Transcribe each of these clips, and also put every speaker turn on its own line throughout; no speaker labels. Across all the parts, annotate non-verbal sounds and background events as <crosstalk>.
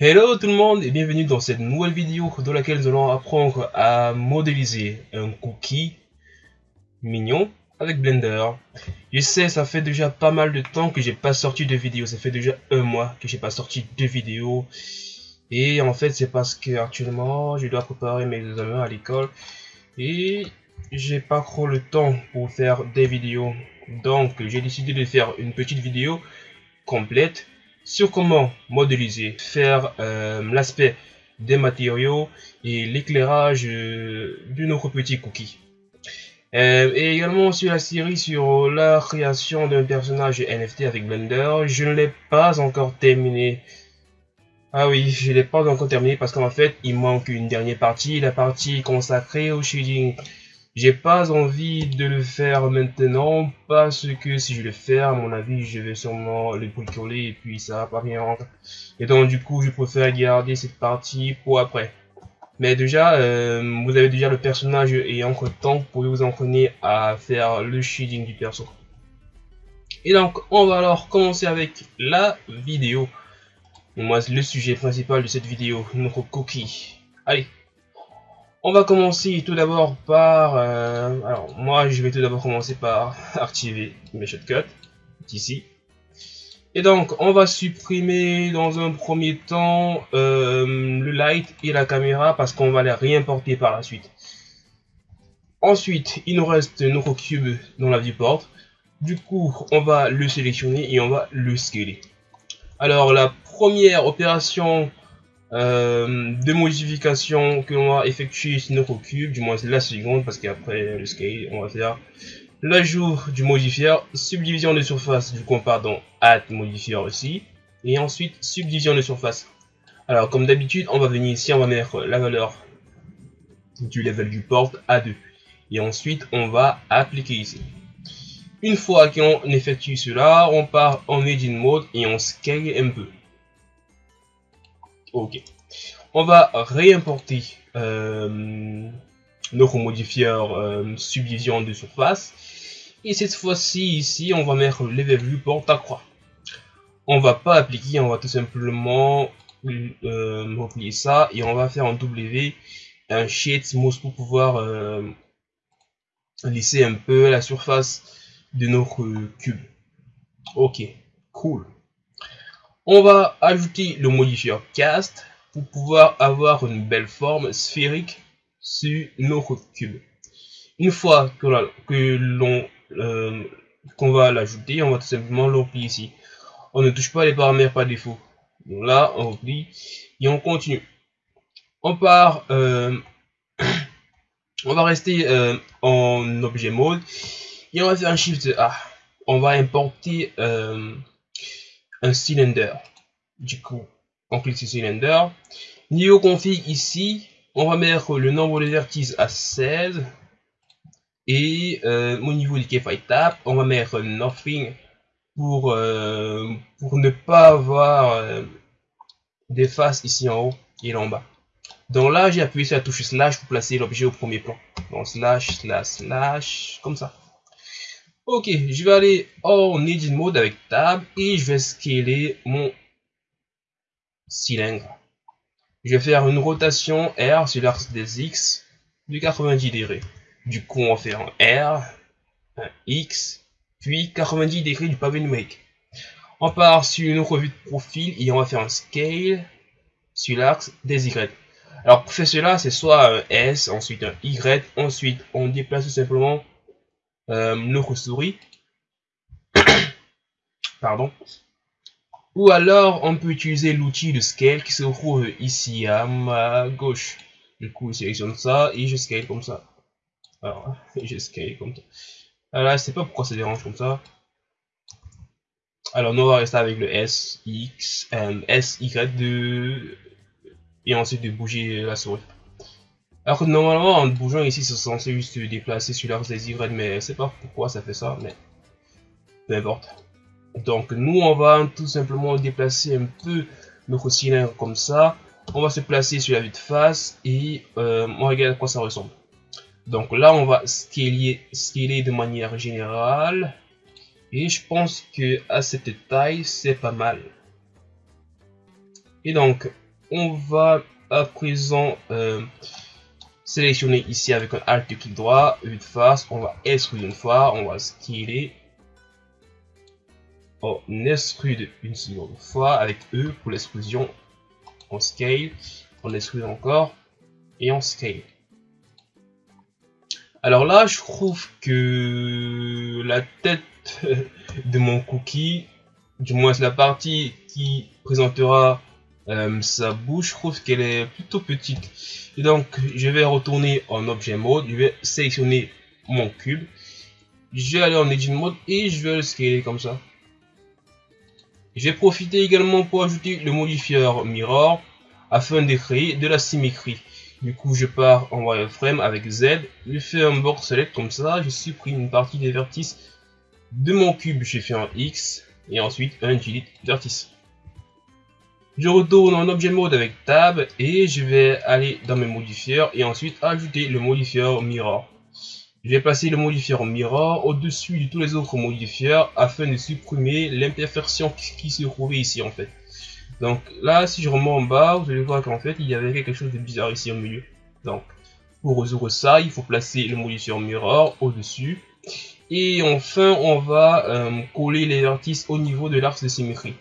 Hello tout le monde et bienvenue dans cette nouvelle vidéo dans laquelle nous allons apprendre à modéliser un cookie mignon avec Blender. Je sais, ça fait déjà pas mal de temps que j'ai pas sorti de vidéo, ça fait déjà un mois que j'ai pas sorti de vidéo. Et en fait, c'est parce que actuellement, je dois préparer mes examens à l'école et j'ai pas trop le temps pour faire des vidéos. Donc, j'ai décidé de faire une petite vidéo complète sur comment modéliser, faire euh, l'aspect des matériaux et l'éclairage euh, de notre petit cookie. Euh, et également sur la série sur la création d'un personnage NFT avec Blender, je ne l'ai pas encore terminé. Ah oui, je ne l'ai pas encore terminé parce qu'en fait, il manque une dernière partie, la partie consacrée au shading. J'ai pas envie de le faire maintenant parce que si je le fais, à mon avis, je vais sûrement le bricoler et puis ça va pas bien rentrer. Et donc du coup, je préfère garder cette partie pour après. Mais déjà, euh, vous avez déjà le personnage et entre temps, vous pouvez vous entraîner à faire le shading du perso. Et donc, on va alors commencer avec la vidéo. moi, le sujet principal de cette vidéo, notre cookie. Allez, on va commencer tout d'abord par... Euh, alors, moi, je vais tout d'abord commencer par <laughs> activer mes shortcuts, ici. Et donc, on va supprimer dans un premier temps euh, le light et la caméra parce qu'on va les réimporter par la suite. Ensuite, il nous reste notre cube dans la viewport. Du coup, on va le sélectionner et on va le scaler. Alors, la première opération euh, de modifications que l'on va effectuer sur notre cube, du moins la seconde parce qu'après le scale on va faire l'ajout du modifier, subdivision de surface, du coup on part dans add modifier aussi, et ensuite subdivision de surface. Alors comme d'habitude on va venir ici, on va mettre la valeur du level du port à 2, et ensuite on va appliquer ici. Une fois qu'on effectue cela, on part en edit mode et on scale un peu. Ok. On va réimporter euh, notre modifieur euh, subdivision de surface. Et cette fois-ci, ici, on va mettre level viewport à croix. On va pas appliquer, on va tout simplement euh, replier ça et on va faire un W, un shade smooth pour pouvoir euh, lisser un peu la surface de notre cube. Ok, cool on va ajouter le modifier cast pour pouvoir avoir une belle forme sphérique sur notre cube. Une fois que l'on euh, qu'on va l'ajouter, on va tout simplement l'oublier ici. On ne touche pas les paramètres par défaut. Donc là, on oublie et on continue. On part, euh, <coughs> on va rester euh, en objet mode et on va faire un shift A. On va importer un cylinder. Du coup, on clique sur cylinder. Niveau config ici, on va mettre le nombre de vertices à 16. Et euh, au niveau du fight tap, on va mettre nothing pour, euh, pour ne pas avoir euh, des faces ici en haut et en bas. Donc là, j'ai appuyé sur la touche slash pour placer l'objet au premier plan. Donc slash, slash, slash, comme ça. Ok, je vais aller en edit mode avec tab et je vais scaler mon cylindre. Je vais faire une rotation R sur l'axe des X de 90 degrés. Du coup, on va faire un R, un X, puis 90 degrés du pavé numérique. On part sur une revue de profil et on va faire un scale sur l'axe des Y. Alors pour faire cela, c'est soit un S, ensuite un Y, ensuite on déplace tout simplement euh, notre souris. <coughs> Pardon. Ou alors on peut utiliser l'outil de scale qui se trouve ici à ma gauche. Du coup, je sélectionne ça et je scale comme ça. Alors, <laughs> je scale comme ça. Alors, je sais pas pourquoi ça dérange comme ça. Alors, nous on va rester avec le S, X, S, Y de... et ensuite de bouger la souris. Alors que normalement, en bougeant ici, c'est censé juste se déplacer sur l'axe des Y, mais je sais pas pourquoi ça fait ça, mais peu importe. Donc nous, on va tout simplement déplacer un peu notre cylindre comme ça. On va se placer sur la vue de face et euh, on regarde à quoi ça ressemble. Donc là, on va scaler, scaler de manière générale. Et je pense que à cette taille, c'est pas mal. Et donc, on va à présent euh, sélectionner ici avec un Alt clic droit, de face, on va extruder une fois, on va scaler. On extrude une seconde fois avec E pour l'extrusion. On scale, on extrude encore et on scale. Alors là, je trouve que la tête <laughs> de mon cookie, du moins la partie qui présentera euh, sa bouche, je trouve qu'elle est plutôt petite. Et donc, je vais retourner en objet mode, je vais sélectionner mon cube, je vais aller en edit mode et je vais le scaler comme ça. Je vais profiter également pour ajouter le modifieur mirror afin de créer de la symétrie. Du coup, je pars en wireframe avec Z, je fais un board select comme ça, je supprime une partie des vertices de mon cube, je fais un X et ensuite un delete vertice. Je retourne en objet mode avec tab et je vais aller dans mes modifieurs et ensuite ajouter le modifieur mirror. Je vais passer le modifieur mirror au-dessus de tous les autres modifieurs afin de supprimer l'imperfection qui se trouvait ici en fait. Donc là, si je remonte en bas, vous allez voir qu'en fait, il y avait quelque chose de bizarre ici au milieu. Donc, pour résoudre ça, il faut placer le modifieur mirror au-dessus. Et enfin, on va euh, coller les vertices au niveau de l'axe de symétrie.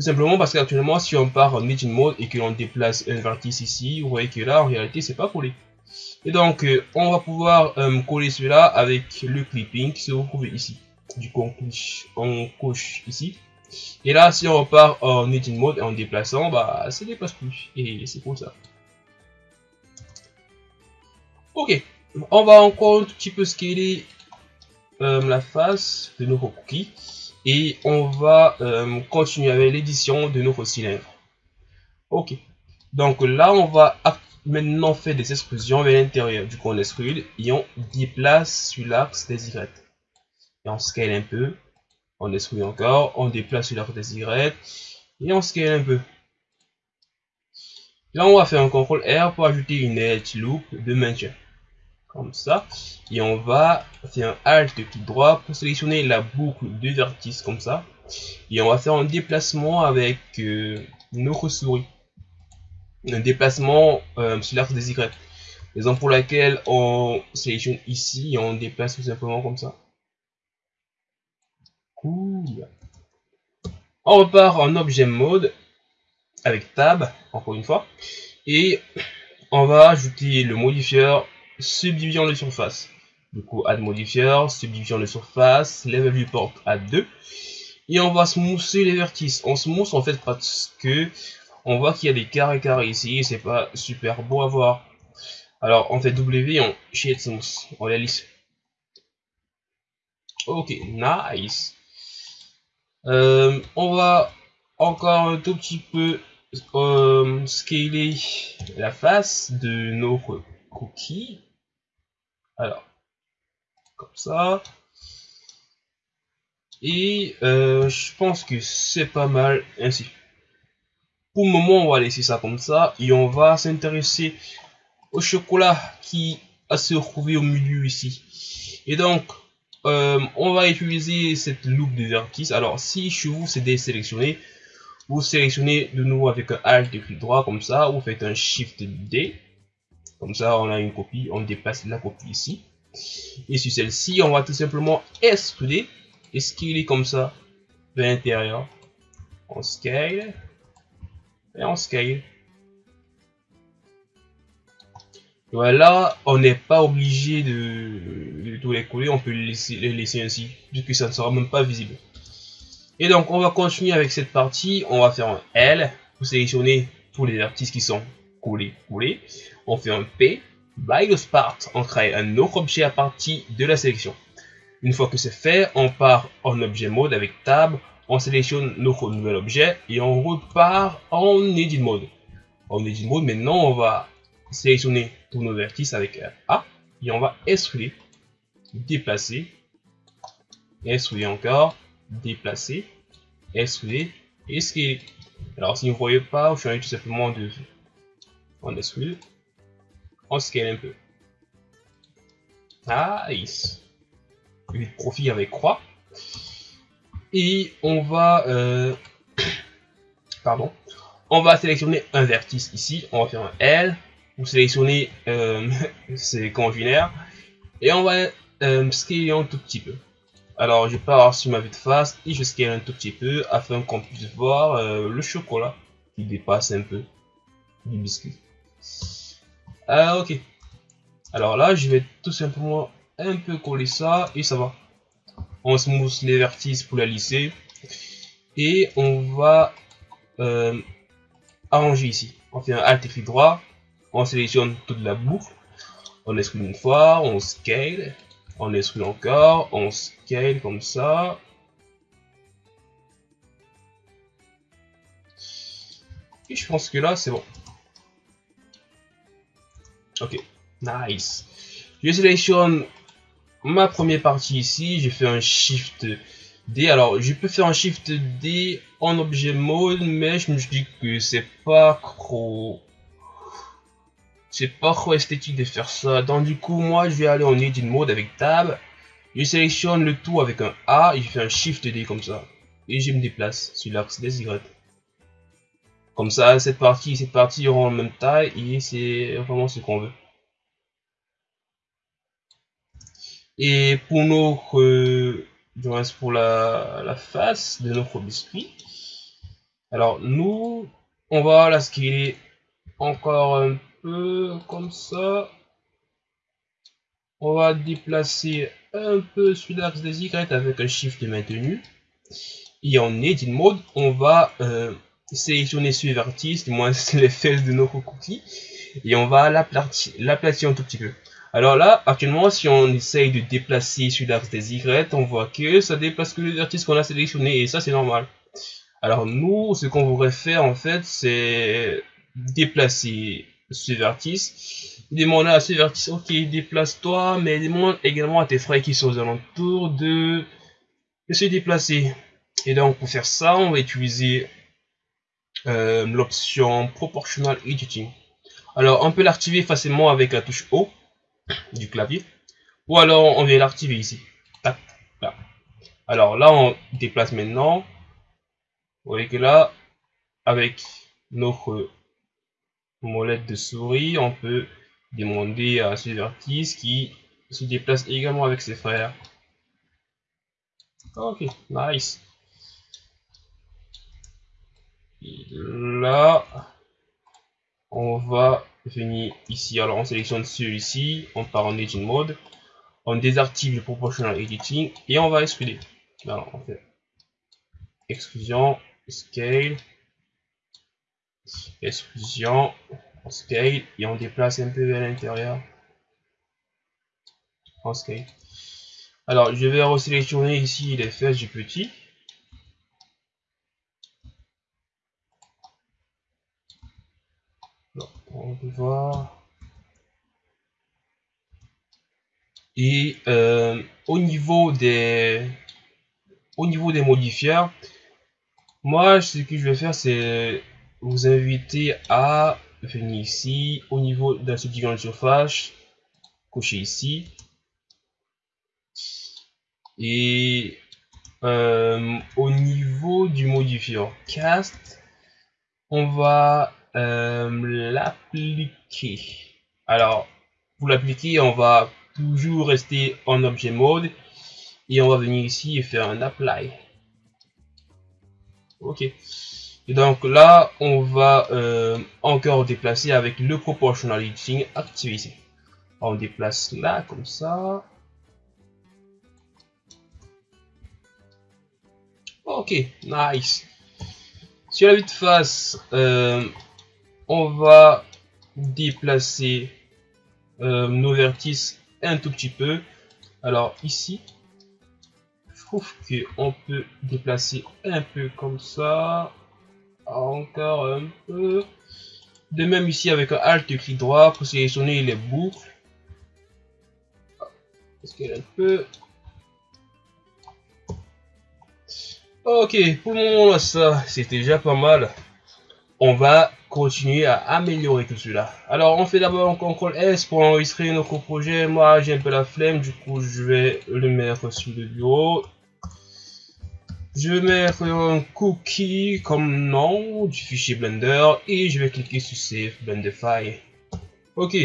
Tout simplement parce qu'actuellement, si on part en Engine Mode et que l'on déplace un vertice ici, vous voyez que là, en réalité, c'est pas collé. Et donc, euh, on va pouvoir euh, coller cela avec le clipping qui se trouve ici. Du coup, on, coche ici. Et là, si on repart en Engine Mode en déplaçant, bah, ça dépasse plus. Et c'est pour ça. Ok. On va encore un petit peu scaler euh, la face de nos cookies et on va euh, continuer avec l'édition de notre cylindre. Ok, donc là on va maintenant faire des extrusions vers l'intérieur du coup on extrude et on déplace sur l'axe des Y. Et on scale un peu, on extrude encore, on déplace sur l'axe des Y et on scale un peu. Là on va faire un CTRL R pour ajouter une edge loop de maintien comme ça. Et on va faire un alt clic droit pour sélectionner la boucle de vertice comme ça. Et on va faire un déplacement avec euh, notre souris un déplacement euh, sur l'axe des Y. Raison pour laquelle on sélectionne ici et on déplace tout simplement comme ça. Cool. On repart en objet mode avec tab encore une fois. Et on va ajouter le modifieur subdivision de surface. Du coup, add modifier, subdivision de surface, level viewport à 2. Et on va smoother les vertices. On smooth en fait parce que on voit qu'il y a des carrés carrés ici. C'est pas super beau à voir. Alors on fait W, on shade smooth, on la lisse. Ok, nice. Euh, on va encore un tout petit peu euh, scaler la face de nos cookies. Alors, comme ça. Et euh, je pense que c'est pas mal ainsi. Pour le moment, on va laisser ça comme ça. Et on va s'intéresser au chocolat qui a se retrouvé au milieu ici. Et donc, euh, on va utiliser cette loupe de vertice. Alors, si chez vous c'est désélectionné, vous sélectionnez de nouveau avec un Alt et clic droit comme ça. Vous faites un Shift D. Comme ça, on a une copie, on dépasse la copie ici. Et sur celle-ci, on va tout simplement extruder et comme ça? De l'intérieur. On scale et on scale. Voilà, on n'est pas obligé de, tout les coller, on peut les laisser, laisser ainsi, puisque ça ne sera même pas visible. Et donc, on va continuer avec cette partie, on va faire un L pour sélectionner tous les vertices qui sont collés, collés. On fait un P, by the start, on crée un autre objet à partir de la sélection. Une fois que c'est fait, on part en objet mode avec tab, on sélectionne notre nouvel objet et on repart en edit mode. En edit mode, maintenant on va sélectionner tous nos vertices avec A et on va extruder, déplacer, extruder encore, déplacer, extruder et. Alors si vous ne voyez pas, je suis tout simplement de on extrude, on scale un peu. Nice. de profil avec croix. Et on va... Euh, <coughs> pardon. on va sélectionner un vertice ici, on va faire un L, vous sélectionnez euh, <laughs> c'est conjunaire, et on va euh, scaler un tout petit peu. Alors je pars sur ma vue de face et je scale un tout petit peu afin qu'on puisse voir euh, le chocolat qui dépasse un peu du biscuit. Ah ok. Alors là je vais tout simplement un peu coller ça et ça va. On smooth les vertices pour la lisser et on va euh, arranger ici. On fait un Alt et droit, on sélectionne toute la boucle, on exclut une fois, on scale, on exclut encore, on scale comme ça. Et je pense que là c'est bon. Ok, nice. Je sélectionne ma première partie ici, j'ai fait un Shift D. Alors, je peux faire un Shift D en objet mode, mais je me dis que c'est pas trop... C'est pas trop esthétique de faire ça. Donc du coup, moi, je vais aller en Edit Mode avec Tab. Je sélectionne le tout avec un A et je fais un Shift D comme ça. Et je me déplace sur l'axe des Y. Comme ça, cette partie et cette partie auront la même taille et c'est vraiment ce qu'on veut. Et pour notre, euh, pour la, la, face de notre biscuit, alors nous, on va la scaler encore un peu comme ça. On va déplacer un peu sur l'axe des Y avec un shift maintenu. Et en edit mode, on va euh, sélectionner ce vertice, du moins <laughs> les fesses de notre cookie, et on va l'aplatir un tout petit peu. Alors là, actuellement, si on essaye de déplacer sur l'axe des Y, on voit que ça déplace que le vertice qu'on a sélectionné et ça c'est normal. Alors nous, ce qu'on voudrait faire en fait, c'est déplacer ce vertice. Demander à ce vertice, ok, déplace-toi, mais demande également à tes frères qui sont aux alentours de se déplacer. Et donc pour faire ça, on va utiliser euh, l'option Proportional Editing. Alors on peut l'activer facilement avec la touche O du clavier. Ou alors on vient l'activer ici. Alors là on déplace maintenant. Vous voyez que là, avec notre molette de souris, on peut demander à ce vertice qui se déplace également avec ses frères. Ok, nice. Là, on va venir ici. Alors, on sélectionne celui-ci, on part en Edit Mode, on désactive le Proportional Editing et on va excluer. Alors, on fait exclusion, scale, exclusion, scale et on déplace un peu vers l'intérieur. On scale. Alors, je vais resélectionner ici les fesses du petit. On peut voir. Et euh, au niveau des au niveau des modifieurs, moi ce que je vais faire c'est vous inviter à venir ici au niveau de la subdivision de surface, cocher ici et euh, au niveau du modifieur cast, on va euh, l'appliquer. Alors, pour l'appliquer, on va toujours rester en objet mode et on va venir ici et faire un apply. Ok. Donc là, on va euh, encore déplacer avec le proportional editing activé ici. On déplace là comme ça. Ok, nice. Sur la vue de face, euh, on va déplacer euh, nos vertices un tout petit peu. Alors ici, je trouve qu'on peut déplacer un peu comme ça. Encore un peu. De même ici avec un Alt clic droit pour sélectionner les boucles. Est-ce qu'elle un peu? Ok, pour le moment ça, c'était déjà pas mal. On va continuer à améliorer tout cela. Alors on fait d'abord un CTRL S pour enregistrer notre projet. Moi j'ai un peu la flemme, du coup je vais le mettre sur le bureau. Je vais mettre un cookie comme nom du fichier Blender et je vais cliquer sur Save Blenderify. Ok,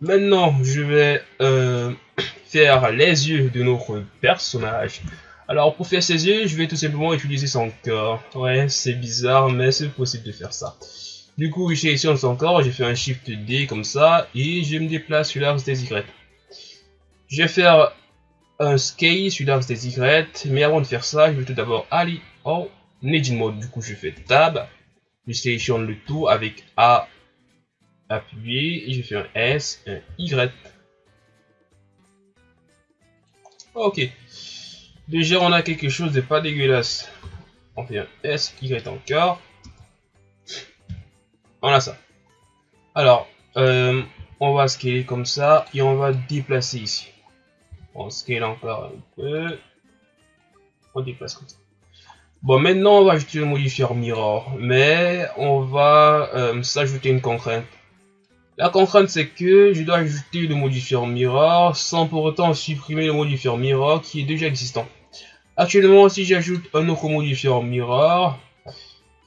maintenant je vais euh, <coughs> faire les yeux de notre personnage. Alors pour faire ses yeux, je vais tout simplement utiliser son corps. Ouais, c'est bizarre, mais c'est possible de faire ça. Du coup, je sélectionne son corps, j'ai fait un Shift D comme ça, et je me déplace sur l'axe des Y. Je vais faire un scale sur l'axe des Y, mais avant de faire ça, je vais tout d'abord aller en Edit Mode. Du coup, je fais Tab, je sélectionne le tout avec A appuyé, et je fais un S, un Y. Ok. Déjà, on a quelque chose de pas dégueulasse. On fait un S, Y encore. On a ça. Alors, euh, on va scaler comme ça et on va déplacer ici. On scale encore un peu. On déplace comme ça. Bon, maintenant, on va ajouter le modifier mirror, mais on va euh, s'ajouter une contrainte. La contrainte, c'est que je dois ajouter le modifier mirror sans pour autant supprimer le modifier mirror qui est déjà existant. Actuellement, si j'ajoute un autre modifier mirror,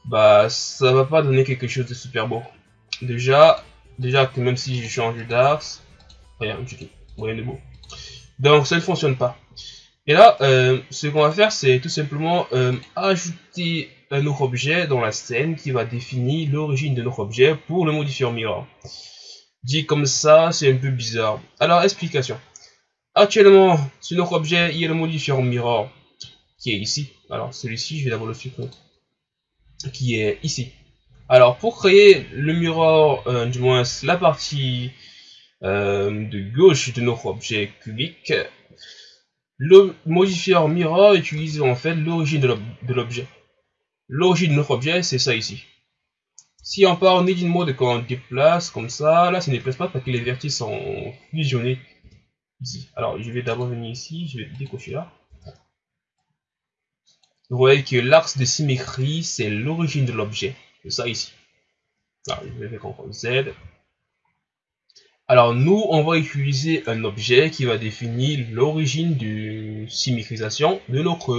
bah ça va pas donner quelque chose de super beau. Déjà, déjà que même si je change d'axe, rien du tout, rien de beau. Donc ça ne fonctionne pas. Et là, euh, ce qu'on va faire, c'est tout simplement euh, ajouter un autre objet dans la scène qui va définir l'origine de notre objet pour le modifier mirror. Dit comme ça, c'est un peu bizarre. Alors, explication. Actuellement, sur notre objet, il y a le modifier mirror qui est ici. Alors, celui-ci, je vais d'abord le supprimer qui est ici. Alors pour créer le mirror, euh, du moins la partie euh, de gauche de notre objet cubique, le modifier mirror utilise en fait l'origine de l'objet. L'origine de notre objet, c'est ça ici. Si on part en edit mode quand on déplace comme ça, là ça ne déplace pas parce que les vertices sont fusionnés. Alors je vais d'abord venir ici, je vais décocher là. Vous voyez que l'axe de symétrie, c'est l'origine de l'objet. C'est ça ici. Alors, je vais faire Z. Alors, nous, on va utiliser un objet qui va définir l'origine de symétrisation de notre,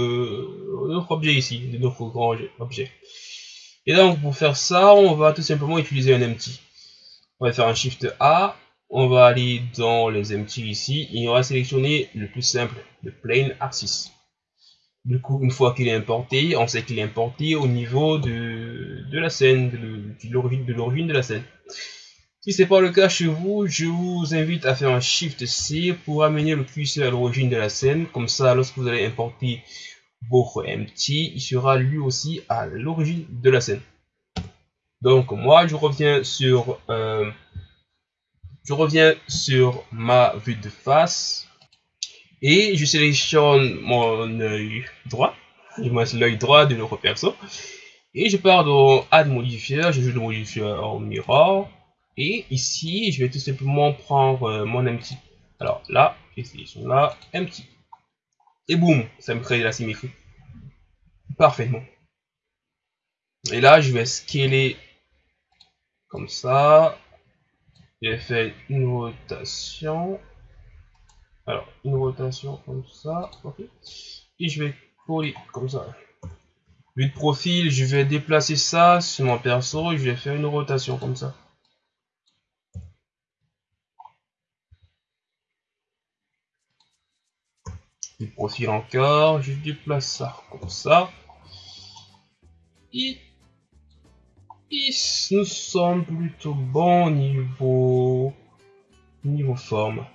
notre objet ici, de notre grand objet. Et donc, pour faire ça, on va tout simplement utiliser un empty. On va faire un Shift A, on va aller dans les empty ici, et on va sélectionner le plus simple, le plane axis. Du coup, une fois qu'il est importé, on sait qu'il est importé au niveau de, de la scène, de, l'origine de la scène. Si ce n'est pas le cas chez vous, je vous invite à faire un Shift C pour amener le curseur à l'origine de la scène. Comme ça, lorsque vous allez importer votre empty, il sera lui aussi à l'origine de la scène. Donc moi, je reviens sur, euh, je reviens sur ma vue de face et je sélectionne mon œil droit, du moins l'œil droit de notre perso. Et je pars dans Add Modifier, je joue le modifier en Mirror. Et ici, je vais tout simplement prendre euh, mon empty. Alors là, je sélectionne là, empty. Et boum, ça me crée la symétrie. Parfaitement. Et là, je vais scaler comme ça. Je vais faire une rotation. Alors, une rotation comme ça, ok. Et je vais coller comme ça. Vue de profil, je vais déplacer ça sur mon perso et je vais faire une rotation comme ça. De profil encore, je déplace ça comme ça. Et, nous sommes plutôt bon niveau niveau forme.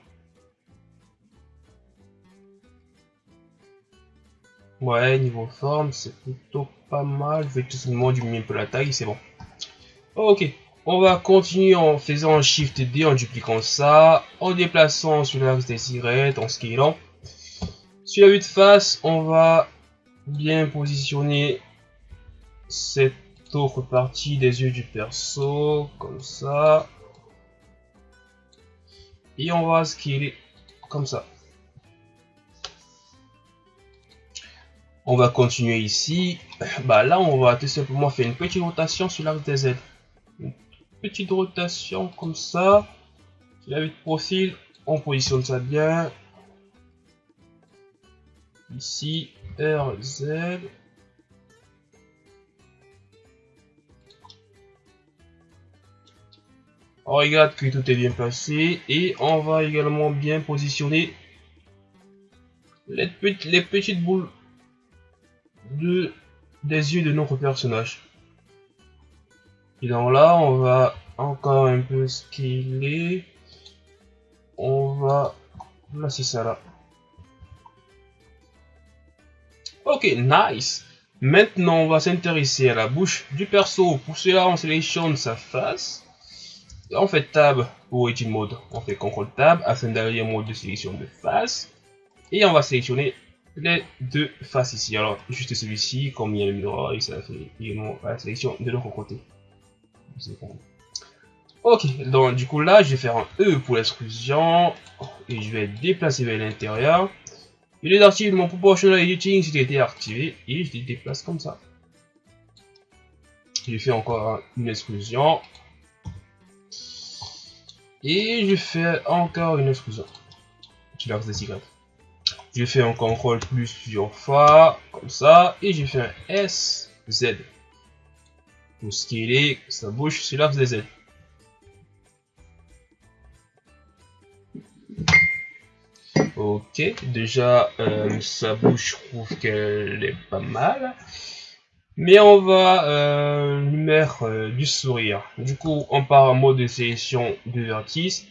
Ouais, niveau forme, c'est plutôt pas mal. Je vais tout simplement diminuer un peu la taille, c'est bon. Ok, on va continuer en faisant un Shift D, en dupliquant ça, en déplaçant sur l'axe des Y, en scalant. Sur la vue de face, on va bien positionner cette autre partie des yeux du perso, comme ça. Et on va scaler comme ça. on va continuer ici. Bah là, on va tout simplement faire une petite rotation sur l'axe des ailes. Une petite rotation comme ça. Sur la vue de profil, on positionne ça bien. Ici, RZ. On regarde que tout est bien placé. Et on va également bien positionner les petites boules de, des yeux de notre personnage. Et donc là, on va encore un peu scaler. On va placer ça là. Ok, nice. Maintenant, on va s'intéresser à la bouche du perso. Pour cela, on sélectionne sa face. On fait Tab pour Edit Mode. On fait CTRL Tab afin d'aller en mode de sélection de face. Et on va sélectionner les deux faces ici. Alors, juste celui-ci, comme il y a le miroir, et ça fait également la sélection de l'autre côté. Ok, donc du coup là, je vais faire un E pour l'extrusion. Et je vais déplacer vers l'intérieur. Il est activé mon proportional editing, c'était été activé. Et je les déplace comme ça. Je fais encore une exclusion. Et je fais encore une exclusion. Je l'axe des cigarettes. Je fais un contrôle plusieurs fois, comme ça, et je fais un S, Z. Pour scaler sa bouche sur l'axe des Z. Ok, déjà euh, sa bouche, je trouve qu'elle est pas mal. Mais on va euh, lui mettre euh, du sourire. Du coup, on part en mode de sélection de vertice.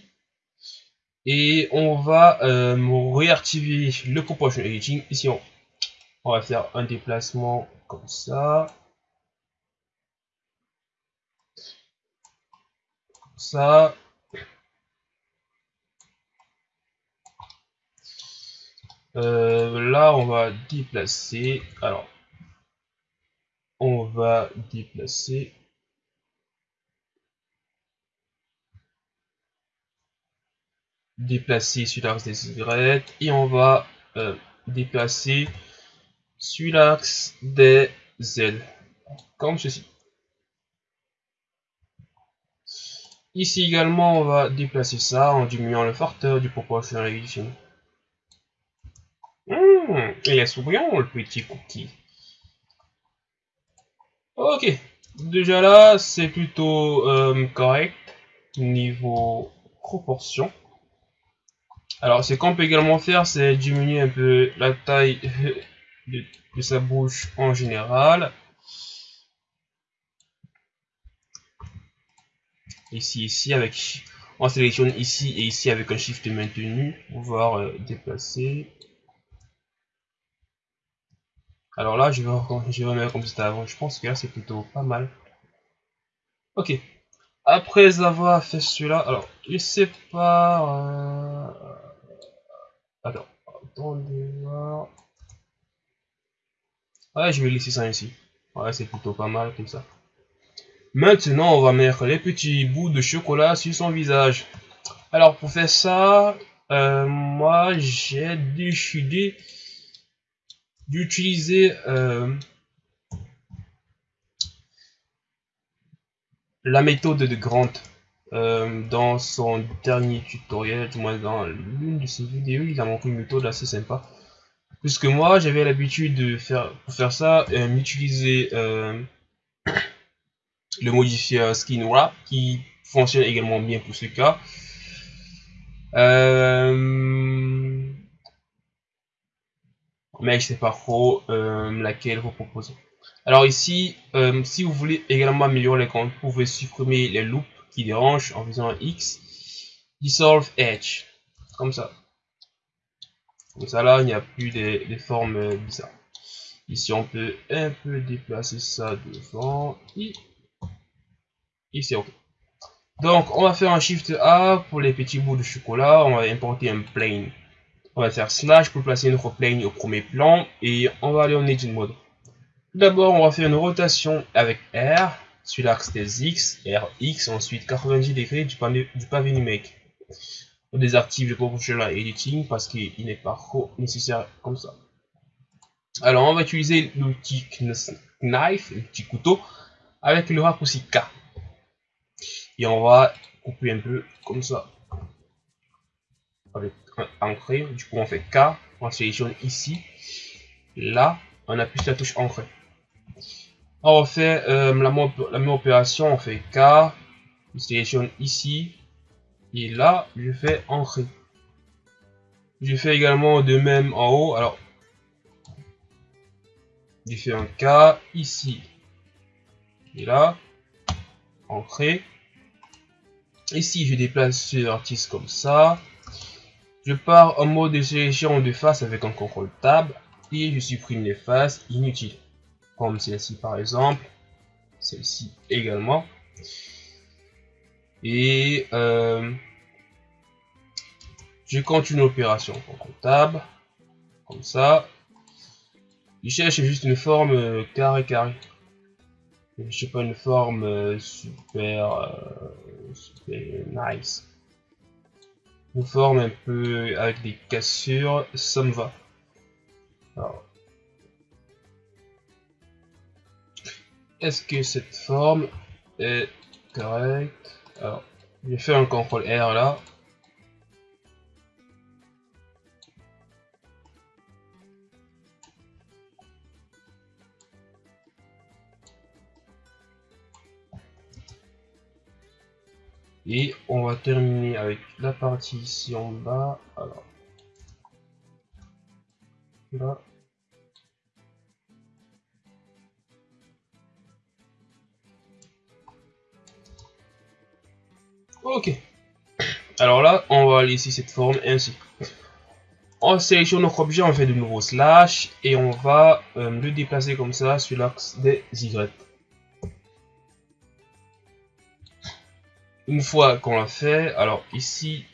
Et on va euh, réactiver le proportion editing. Ici, on, va faire un déplacement comme ça. Comme ça. Euh, là, on va déplacer. Alors, on va déplacer déplacer sur l'axe des Y et on va euh, déplacer sur l'axe des Z comme ceci. Ici également on va déplacer ça en diminuant le facteur du proportionnel mmh, il est souriant le petit cookie. Ok. Déjà là c'est plutôt euh, correct niveau proportion alors, ce qu'on peut également faire, c'est diminuer un peu la taille <laughs> de, sa bouche en général. Ici, ici, avec, on sélectionne ici et ici avec un shift maintenu pour pouvoir euh, déplacer. Alors là, je vais, je vais remettre comme c'était avant. Je pense que là, c'est plutôt pas mal. Ok. Après avoir fait cela, alors, je sais pas... Euh, alors, attendez voir. Ouais, je vais laisser ça ici. Ouais, c'est plutôt pas mal comme ça. Maintenant, on va mettre les petits bouts de chocolat sur son visage. Alors, pour faire ça, euh, moi, j'ai décidé d'utiliser euh, la méthode de Grant. Euh, dans son dernier tutoriel, du moins dans l'une de ses vidéos, il a montré une méthode assez sympa. Puisque moi, j'avais l'habitude de faire, pour faire ça, euh, utiliser euh, <coughs> le modifier skin wrap qui fonctionne également bien pour ce cas. mais je sais pas trop laquelle vous proposez? Alors ici, si vous voulez également améliorer les comptes, vous pouvez supprimer les loops dérange en faisant un X. Dissolve Edge. Comme ça. Comme ça là, il n'y a plus des, formes bizarres. Ici, on peut un peu déplacer ça devant. C'est OK. Donc, on va faire un Shift A pour les petits bouts de chocolat. On va importer un plane. On va faire slash pour placer notre plane au premier plan. Et on va aller en Edit Mode. D'abord, on va faire une rotation avec R sur l'axe des X, RX, ensuite 90 degrés du, du pavé numérique. On désactive le proportional editing parce qu'il n'est pas nécessaire comme ça. Alors on va utiliser l'outil knife, petit couteau, avec le raccourci K. Et on va couper un peu comme ça. Avec ancré, du coup on fait K, on sélectionne ici, là, on appuie sur la touche ancré. On fait euh, la, même opération, on fait K, Je sélectionne ici. Et là, je fais entrée. Je fais également de même en haut. Alors, je fais un cas ici. Et là, entrée. Ici, je déplace ce vertice comme ça. Je pars en mode de sélection de face avec un contrôle tab et je supprime les faces inutiles. Comme celle-ci par exemple, celle-ci également. Et euh, je continue l'opération contrôle tab, comme ça. Je cherche juste une forme carré carré. Je sais pas une forme euh, super, euh, super nice une forme un peu avec des cassures, ça me va. Est-ce que cette forme est correcte? Alors, j'ai fait un contrôle R là. Et on va terminer avec la partie ici en bas. Alors, là. Alors là, on va laisser cette forme ainsi. On sélectionne notre objet, on fait de nouveau slash et on va euh, le déplacer comme ça sur l'axe des Y. Une fois qu'on l'a fait, alors ici,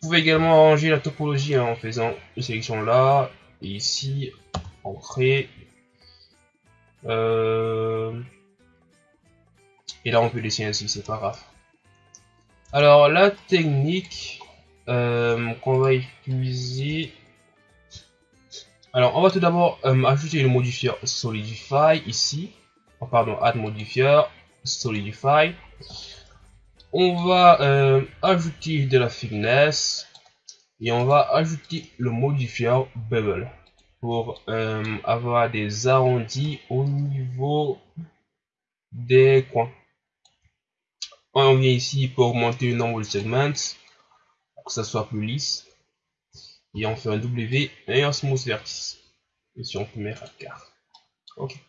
vous pouvez également arranger la topologie hein, en faisant une sélection là, et ici, entrée. Euh, et là, on peut laisser ainsi, c'est pas grave. Alors, la technique euh, qu'on va utiliser... Alors, on va tout d'abord euh, ajouter le modifier Solidify ici. Oh, pardon, add modifier Solidify on va euh, ajouter de la finesse et on va ajouter le modifier bevel pour avoir des arrondis au niveau des coins. On vient ici pour augmenter le nombre de segments pour que ça soit plus lisse. Et on fait un W et un smooth vertice. Et si on peut mettre quart. Ok.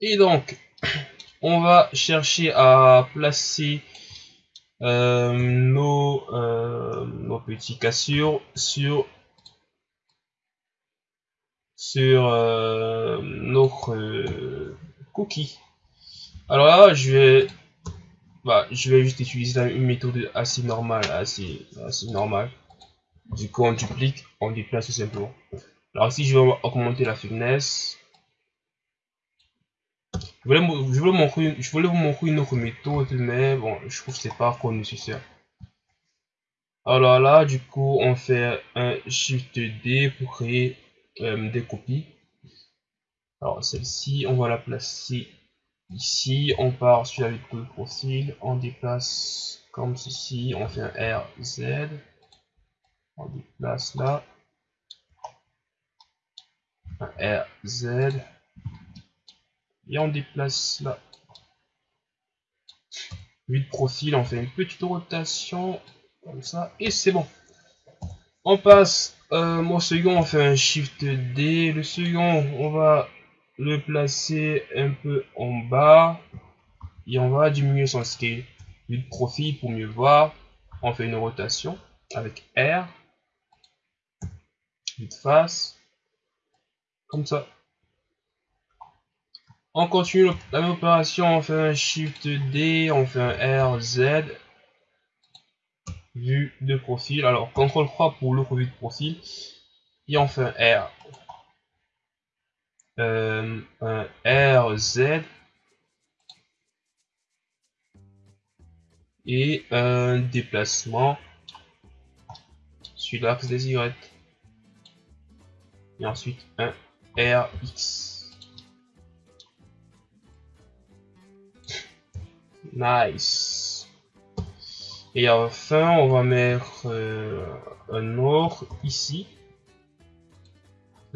Et donc, on va chercher à placer euh, nos, euh, nos petits cassures sur sur euh, notre cookie. Alors là, je vais bah, je vais juste utiliser une méthode assez normale, assez, normale. Du coup, on duplique, on déplace tout simplement. Alors ici, je vais augmenter la finesse. Je voulais, vous montrer, je voulais vous montrer une autre méthode, mais bon, je trouve que c'est pas encore nécessaire. Alors là, du coup, on fait un Shift D pour créer euh, des copies. Alors celle-ci, on va la placer ici. On part sur la de profil, on déplace comme ceci, on fait un RZ. On déplace là. Un RZ et on déplace là. Vue de profil, on fait une petite rotation comme ça et c'est bon. On passe euh, mon second, on fait un Shift D. Le second, on va le placer un peu en bas et on va diminuer son scale. Vue de profil pour mieux voir. On fait une rotation avec R. Vue de face. Comme ça. On continue la même opération, on fait un Shift D, on fait un RZ, vue de profil. Alors, CTRL 3 pour l'autre vue de profil. Et on fait un R. Euh, un RZ. Et un déplacement sur l'axe des Y. Et ensuite un RX. Nice. Et enfin, on va mettre euh, un autre ici.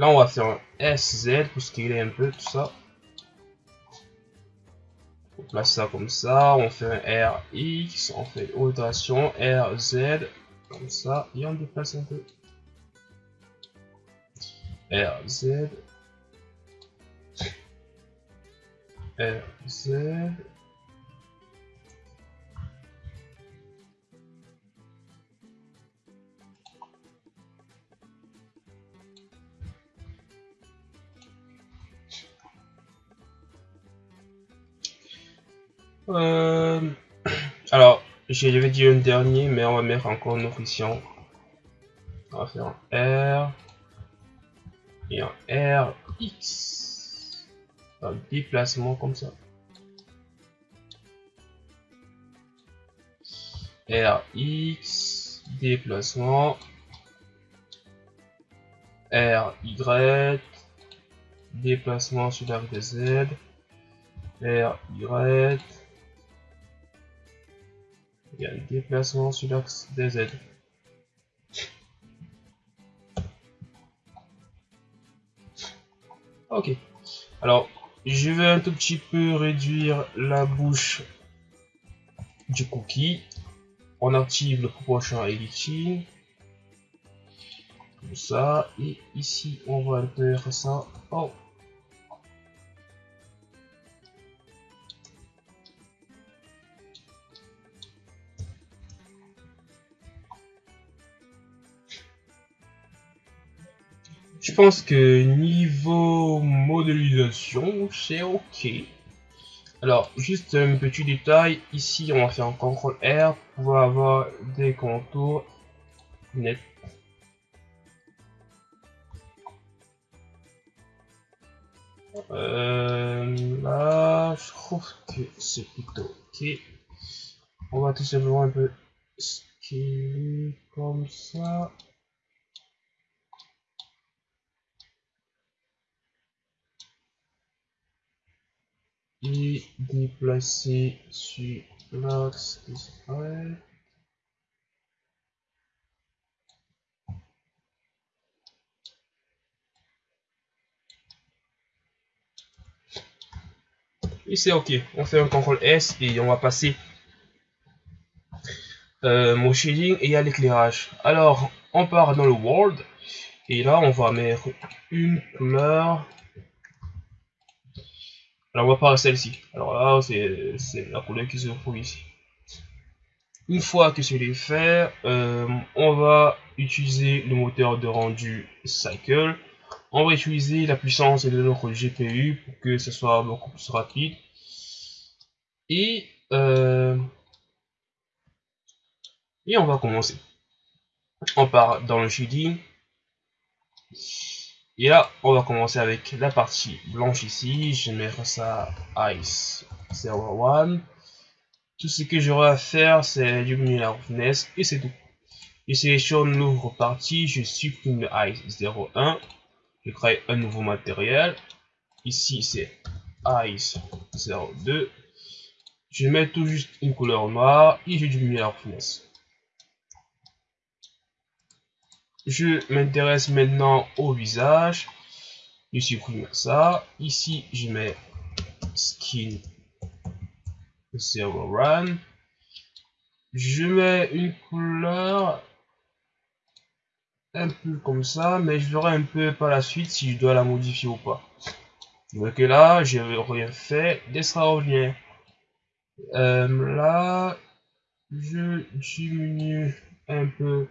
Là, on va faire un SZ pour scaler un peu tout ça. On place ça comme ça, on fait un RX, on fait rotation, RZ, comme ça, et on déplace un peu. RZ, RZ, Euh, alors, j'avais dit un dernier, mais on va mettre encore option. On va faire un R et un RX. Un déplacement comme ça. RX, déplacement. RY, déplacement sur la Z. RY, un déplacement sur l'axe des Z. Ok. Alors, je vais un tout petit peu réduire la bouche du cookie. On active le prochain editing. Comme ça. Et ici, on va faire ça. Oh, Je pense que niveau modélisation, c'est ok. Alors, juste un petit détail, ici on va faire un CTRL R pour avoir des contours nets. Euh, là, je trouve que c'est plutôt ok. On va tout simplement un peu scaler comme ça. Et déplacer sur l'axe. Et c'est ok. On fait un CTRL S et on va passer euh, mon shading et à l'éclairage. Alors, on part dans le world et là on va mettre une couleur alors, on va pas celle-ci. Alors là, c'est la couleur qui se trouve ici. Une fois que c'est fait, euh, on va utiliser le moteur de rendu Cycle. On va utiliser la puissance de notre GPU pour que ce soit beaucoup plus rapide. Et, euh, et on va commencer. On part dans le shading. Et là, on va commencer avec la partie blanche ici. Je vais mettre ça Ice 01. Tout ce que j'aurai à faire, c'est diminuer la roughness et c'est tout. Je sélectionne l'ouvre partie, je supprime Ice 01. Je crée un nouveau matériel. Ici, c'est Ice 02. Je mets tout juste une couleur noire et je diminue la roughness. Je m'intéresse maintenant au visage. Je supprime ça. Ici, je mets skin server run. Je mets une couleur un peu comme ça, mais je verrai un peu par la suite si je dois la modifier ou pas. Donc là, je n'ai rien fait d'extraordinaire. Euh, là, je diminue un peu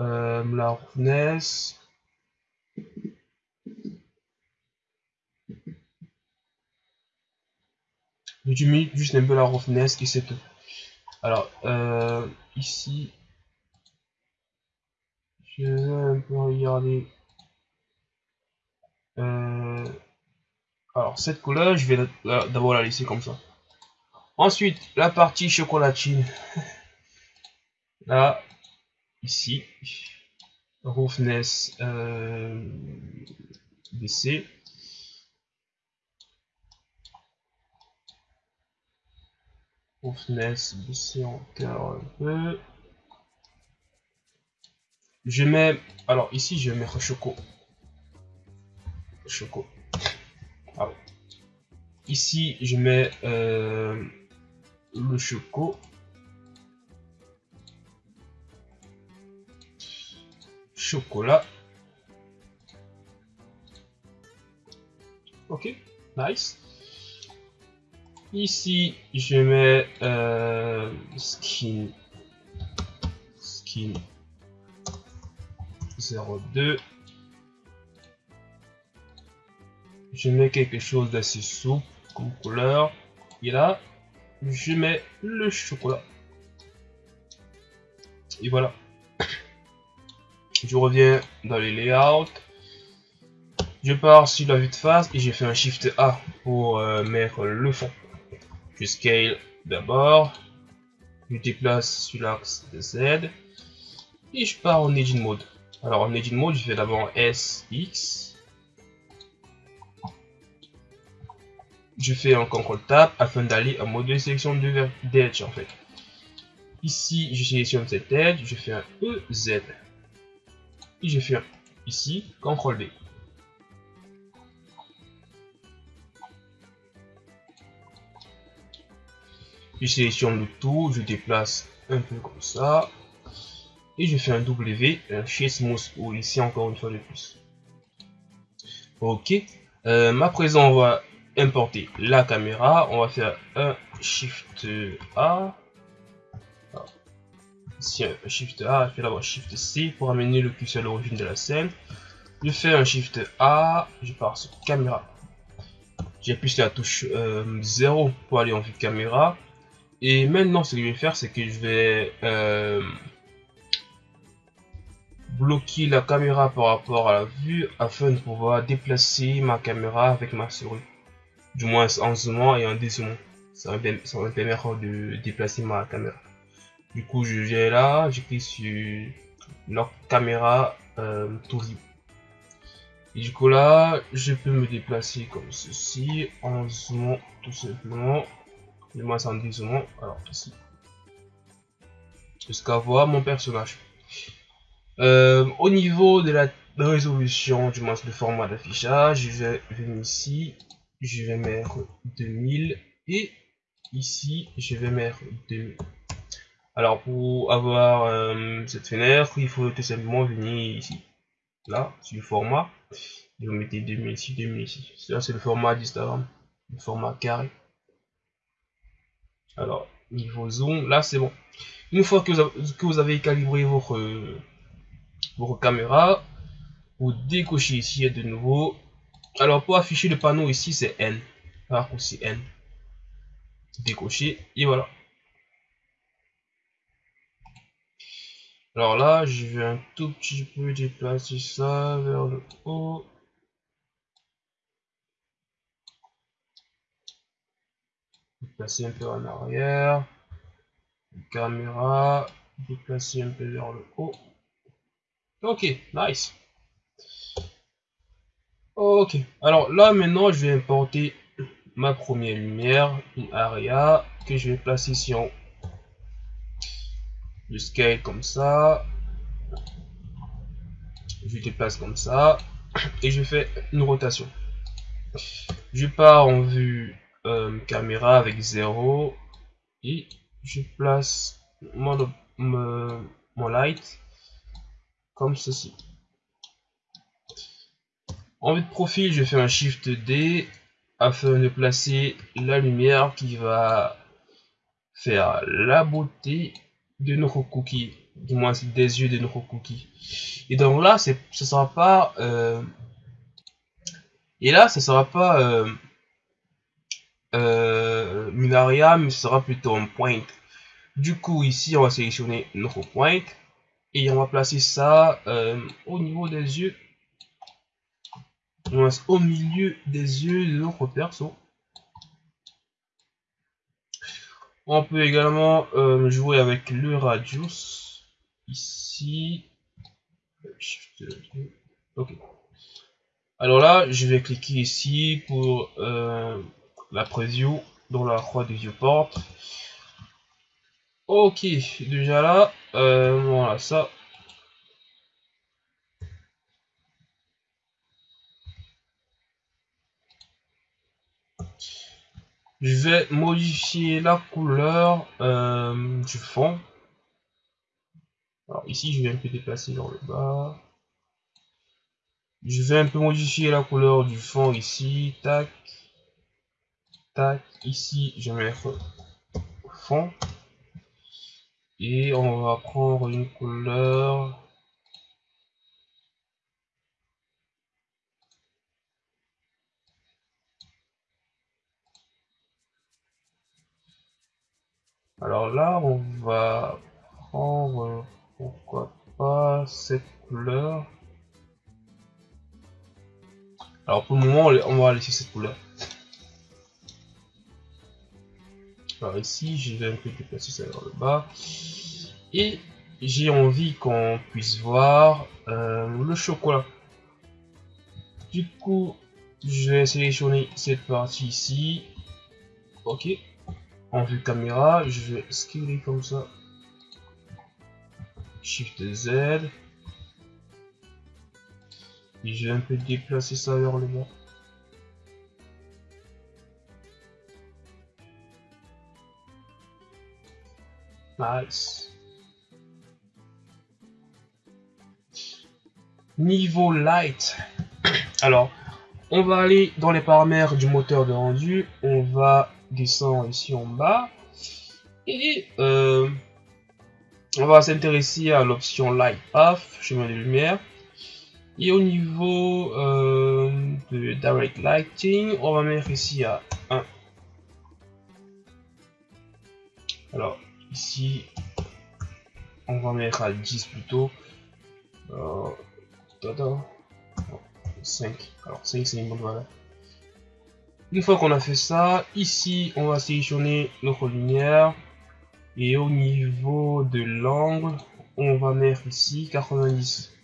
euh, la roughness. Je juste un peu la roughness et c'est tout. Alors, euh, ici, je vais un peu regarder. Euh, alors, cette couleur, je vais d'abord la laisser comme ça. Ensuite, la partie chocolatine. <laughs> Là, ici, roughness euh, baissé. Roughness baissé encore un peu. Je mets, alors ici je mettre choco. Choco. Ah Ici, je mets euh, le choco. Chocolat. Ok, nice. Ici, je mets euh, skin. Skin 02. Je mets quelque chose d'assez souple comme couleur. Et là, je mets le chocolat. Et voilà. Je reviens dans les layouts. Je pars sur la vue de face et j'ai fait un Shift A pour euh, mettre le fond. Je scale d'abord. Je déplace sur l'axe Z. Et je pars en Edit Mode. Alors en Edit Mode, je fais d'abord SX. je fais un CTRL TAB afin d'aller en mode de sélection de d'edge en fait. Ici, je sélectionne cette edge, je fais un EZ. Je fais un, ici, CTRL B. Je sélectionne le tout, je déplace un peu comme ça. Et je fais un W, un chez Smooth, ou ici encore une fois de plus. Ok. Euh, à présent, on va importer la caméra. On va faire un Shift A. Un Shift A, je fais d'abord Shift C pour amener le curseur à l'origine de la scène. Je fais un Shift A, je pars sur caméra. J'appuie sur la touche 0 euh, pour aller en vue caméra. Et maintenant, ce que je vais faire, c'est que je vais euh, bloquer la caméra par rapport à la vue afin de pouvoir déplacer ma caméra avec ma souris du moins en zoomant et en dézoomant. Ça va me permettre de déplacer ma caméra. Du coup, je vais là, j'écris sur leur caméra euh, Et du coup là, je peux me déplacer comme ceci en zoomant tout simplement. Du moins en dézoomant. Alors ici. Jusqu'à voir mon personnage. Euh, au niveau de la résolution, du moins le format d'affichage, je vais venir ici je vais mettre 2000 et ici je vais mettre 2000 alors pour avoir euh, cette fenêtre il faut tout simplement venir ici. Là sur le format. Et vous mettez 2000 ici 2000 ici c'est le format d'Instagram le format carré. Alors niveau zoom là c'est bon. Une fois que vous avez, calibré votre votre caméra vous décochez ici de nouveau. Alors pour afficher le panneau ici c'est N. Raccourci N. Décocher et voilà. Alors là, je vais un tout petit peu déplacer ça vers le haut. Déplacer un peu en arrière. Caméra. Déplacer un peu vers le haut. Ok, nice. Ok, alors là maintenant je vais importer ma première lumière, une area que je vais placer ici en Je scale comme ça. Je déplace comme ça. Et je fais une rotation. Je pars en vue euh, caméra avec 0. Et je place mon, mon light comme ceci. En vue de profil, je fais un Shift D afin de placer la lumière qui va faire la beauté de notre cookie, du moins des yeux de notre cookie. Et donc là, ce sera pas euh, et là, ce sera pas euh, euh, mais ce sera plutôt un point. Du coup, ici, on va sélectionner notre point et on va placer ça au niveau des yeux au milieu des yeux de notre perso. On peut également euh, jouer avec le radius ici. Ok. Alors là, je vais cliquer ici pour euh, la preview dans la croix du viewport. Ok, déjà là, euh, voilà ça, Je vais modifier la couleur euh, du fond. Alors ici, je vais un peu déplacer vers le bas. Je vais un peu modifier la couleur du fond ici. Tac. Tac. Ici, je vais mettre fond. Et on va prendre une couleur Alors là, on va prendre, pourquoi pas, cette couleur. Alors pour le moment, on va laisser cette couleur. Alors ici, je vais un peu déplacer ça vers le bas. Et j'ai envie qu'on puisse voir euh, le chocolat. Du coup, je vais sélectionner cette partie ici. Ok en vue caméra, je vais scaler comme ça. Shift Z. Et je vais un peu déplacer ça vers le bas. Nice. Niveau light. Alors, on va aller dans les paramètres du moteur de rendu. On va descend ici en bas. Et euh, on va s'intéresser à l'option Light Path, chemin de lumière. Et au niveau euh, de Direct Lighting, on va mettre ici à 1. Alors ici, on va mettre à 10 plutôt. Euh, 5. Alors 5 c'est une bonne valeur. Une fois qu'on a fait ça, ici, on va sélectionner notre lumière. Et au niveau de l'angle, on va mettre ici 90.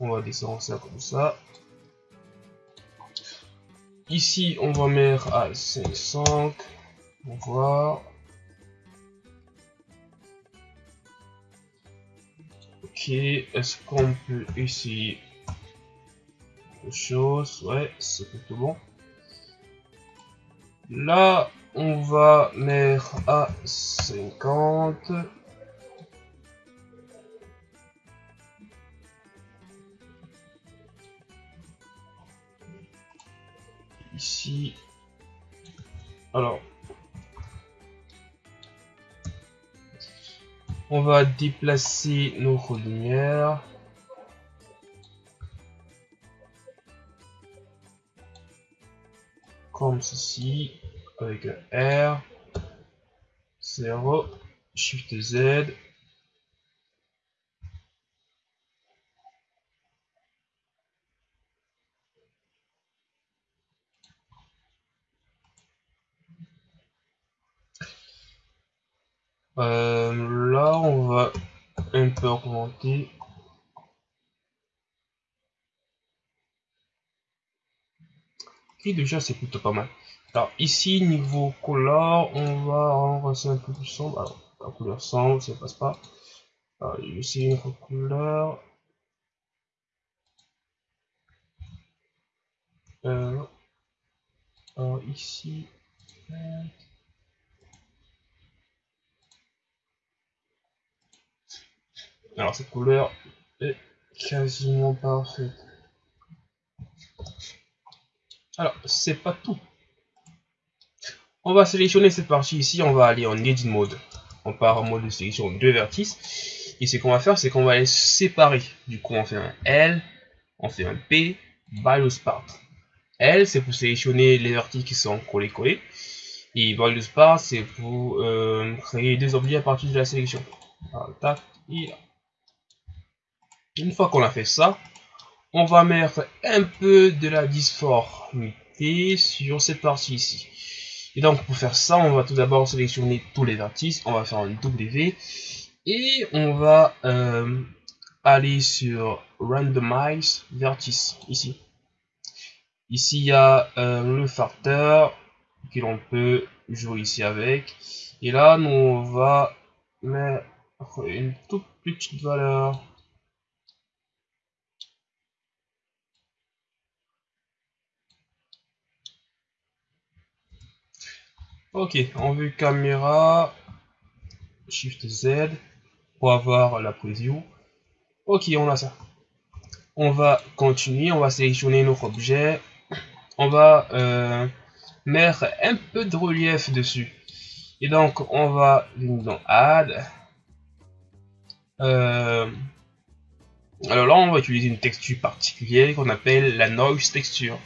On va descendre ça comme ça. Ici, on va mettre à 500. On va voir. Ok, est-ce qu'on peut essayer? Chose. Ouais, c'est plutôt bon. Là, on va mettre à 50. Ici. Alors. On va déplacer nos lumières. Comme ceci, avec R, 0, Shift Z, Euh, là, on va un peu augmenter déjà c'est plutôt pas mal. Alors ici niveau couleur, on va rendre un peu plus sombre. Alors la couleur sombre, ça passe pas. Alors ici une autre couleur. Euh, alors ici. Alors cette couleur est quasiment parfaite. Alors, c'est pas tout. On va sélectionner cette partie ici, on va aller en Edit Mode. On part en mode de sélection de vertices. Et ce qu'on va faire, c'est qu'on va les séparer. Du coup, on fait un L, on fait un P, Values Part. L, c'est pour sélectionner les vertices qui sont collés-collés. Et Values Part, c'est pour euh, créer des objets à partir de la sélection. tac, et là. Une fois qu'on a fait ça, on va mettre un peu de la disformité sur cette partie ici. Et donc pour faire ça, on va tout d'abord sélectionner tous les vertices, on va faire un W et on va euh, aller sur Randomize Vertice ici. Ici il y a euh, le facteur que l'on peut jouer ici avec. Et là nous on va mettre une toute petite valeur Ok, en vue caméra, Shift Z pour avoir la preview. Ok, on a ça. On va continuer, on va sélectionner notre objet. On va euh, mettre un peu de relief dessus. Et donc, on va dans Add. Euh, alors là, on va utiliser une texture particulière qu'on appelle la Noise Texture.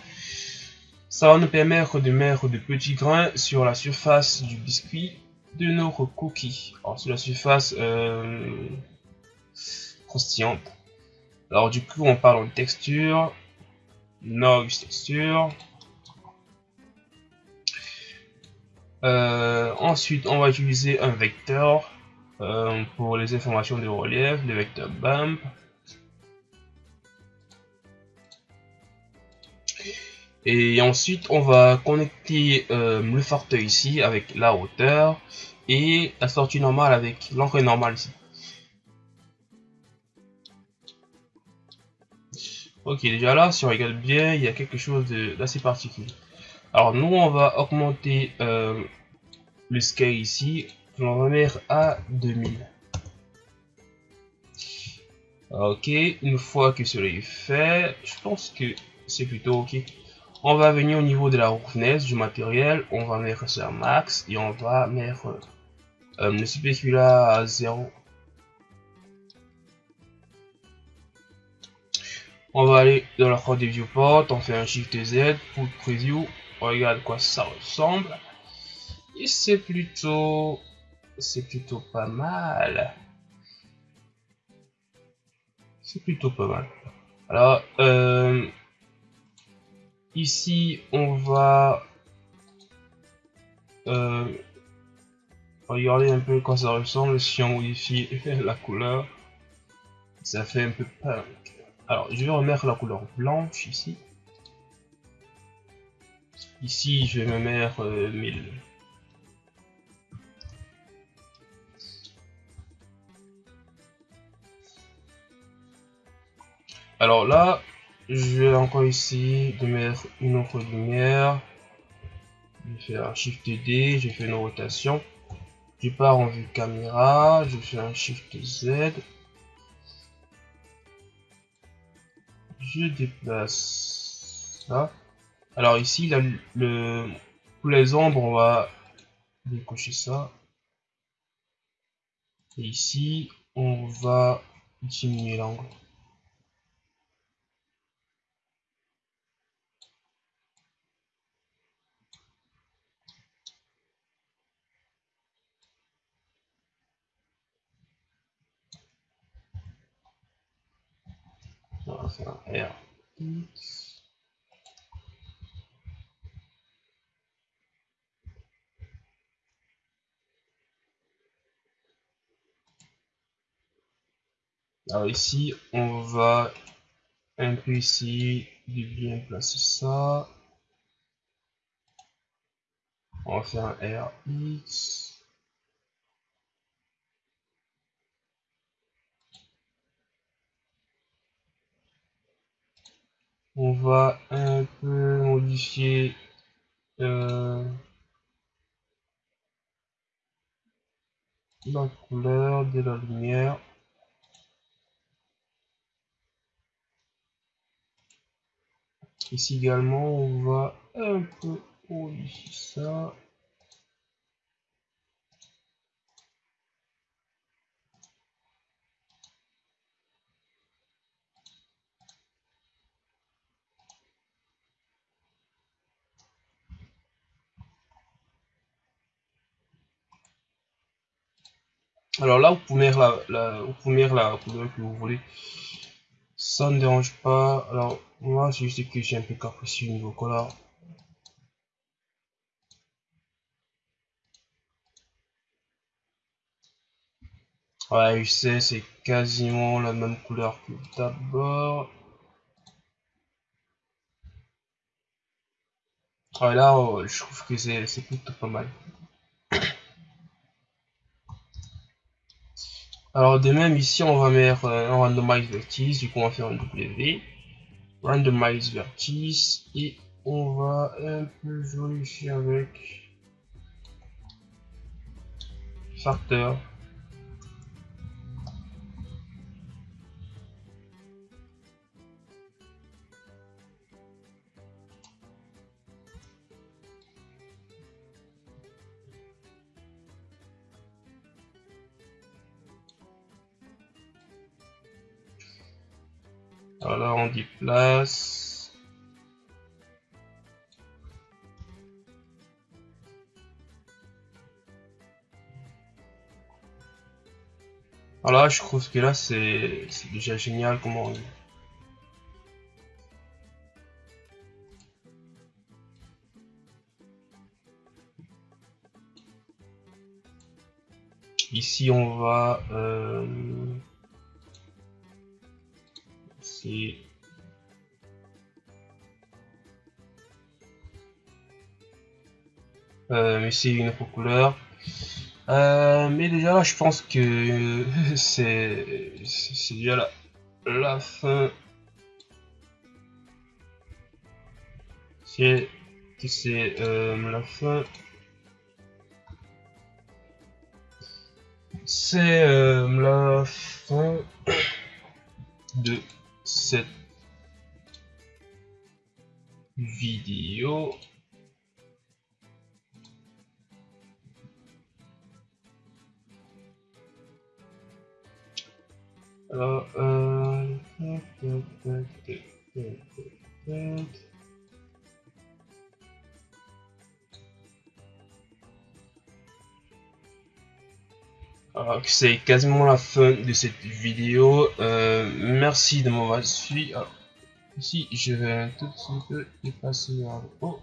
Ça va nous permettre de mettre de petits grains sur la surface du biscuit de notre cookie. Alors sur la surface euh, croustillante. Alors du coup, on parle de texture, Noise Texture. Euh, ensuite, on va utiliser un vecteur euh, pour les informations de relief, le vecteur bump. Et ensuite, on va connecter euh, le fauteuil ici avec la hauteur et la sortie normale avec l'entrée normale ici. Ok, déjà là, si on regarde bien, il y a quelque chose d'assez particulier. Alors nous, on va augmenter euh, le scale ici. On va mettre à 2000. Ok, une fois que cela est fait, je pense que c'est plutôt ok. On va venir au niveau de la roughness du matériel. On va mettre ça max et on va mettre euh, le spécula à 0. On va aller dans la croix de viewport, on fait un Shift Z pour preview regarde quoi ça ressemble. Et c'est plutôt... C'est plutôt pas mal. C'est plutôt pas mal. Alors, euh, ici, on va euh, regarder un peu quoi ça ressemble si on modifie <laughs> la couleur. Ça fait un peu punk. Alors, je vais remettre la couleur blanche ici. Ici, je vais me mettre 1000. Euh, Alors là, je vais encore ici de mettre une autre lumière. Je vais faire un Shift D, je fais une rotation. Je pars en vue caméra, je fais un Shift Z. Je déplace ça. Alors ici, le, pour les ombres, on va décocher ça. Et ici, on va diminuer l'angle. On va faire un R. Alors ici, on va un peu ici de bien placer ça. On va faire un RX. On va un peu modifier euh, la couleur de la lumière. Ici également, on va un peu modifier ça. Alors là, vous pouvez mettre la, couleur que vous voulez. Ça ne dérange pas. Alors, moi, c'est juste que j'ai un peu capricieux au niveau couleur. Ouais, je sais, c'est quasiment la même couleur que d'abord. Ouais, là, oh, je trouve que c'est plutôt pas mal. Alors de même ici on va mettre euh, un randomize vertice, du coup on va faire un W, randomize vertice et on va un peu jouer ici avec facteur Voilà, on dit place. Voilà, je trouve que là c'est déjà génial comment Ici on va euh, Euh, mais c'est une autre couleur. Euh, mais déjà je pense que <laughs> c'est c'est déjà la, la fin. C'est c'est euh, la fin. C'est la fin de cette vidéo. Euh... c'est quasiment la fin de cette vidéo. Euh, merci de m'avoir suivi. Alors, ici, je vais tout peu dépasser vers le haut.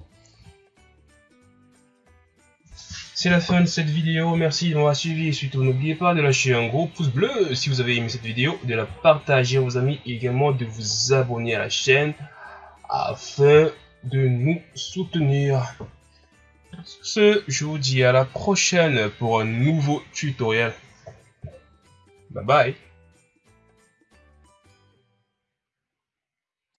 C'est la fin de cette vidéo, merci de m'avoir suivi et surtout n'oubliez pas de lâcher un gros pouce bleu si vous avez aimé cette vidéo, de la partager à vos amis et également de vous abonner à la chaîne afin de nous soutenir. Sur ce, je vous dis à la prochaine pour un nouveau tutoriel. Bye-bye.